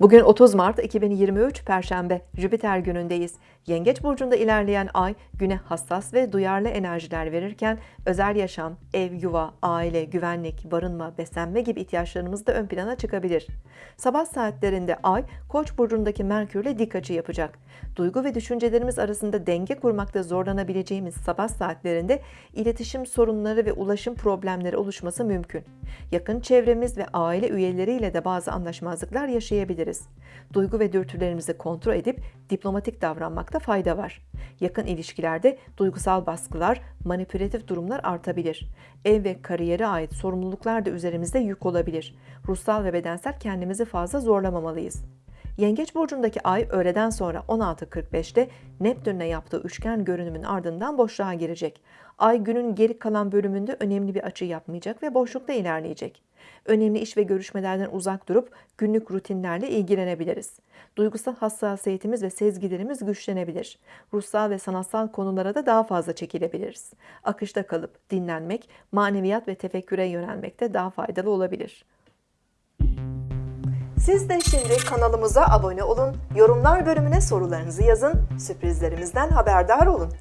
Bugün 30 Mart 2023 Perşembe Jüpiter günündeyiz. Yengeç burcunda ilerleyen ay güne hassas ve duyarlı enerjiler verirken özel yaşam, ev, yuva, aile, güvenlik, barınma, beslenme gibi ihtiyaçlarımız da ön plana çıkabilir. Sabah saatlerinde ay Koç burcundaki Merkürle dik açı yapacak. Duygu ve düşüncelerimiz arasında denge kurmakta zorlanabileceğimiz sabah saatlerinde iletişim sorunları ve ulaşım problemleri oluşması mümkün. Yakın çevremiz ve aile üyeleriyle de bazı anlaşmazlıklar yaşayabiliriz. Duygu ve dürtülerimizi kontrol edip diplomatik davranmakta fayda var. Yakın ilişkilerde duygusal baskılar, manipülatif durumlar artabilir. Ev ve kariyere ait sorumluluklar da üzerimizde yük olabilir. Ruhsal ve bedensel kendimizi fazla zorlamamalıyız. Yengeç burcundaki ay öğleden sonra 16.45'te Neptün'le yaptığı üçgen görünümün ardından boşluğa girecek. Ay günün geri kalan bölümünde önemli bir açı yapmayacak ve boşlukta ilerleyecek. Önemli iş ve görüşmelerden uzak durup günlük rutinlerle ilgilenebiliriz. Duygusal hassasiyetimiz ve sezgilerimiz güçlenebilir. Ruhsal ve sanatsal konulara da daha fazla çekilebiliriz. Akışta kalıp dinlenmek, maneviyat ve tefekküre yönelmekte daha faydalı olabilir. Siz de şimdi kanalımıza abone olun, yorumlar bölümüne sorularınızı yazın, sürprizlerimizden haberdar olun.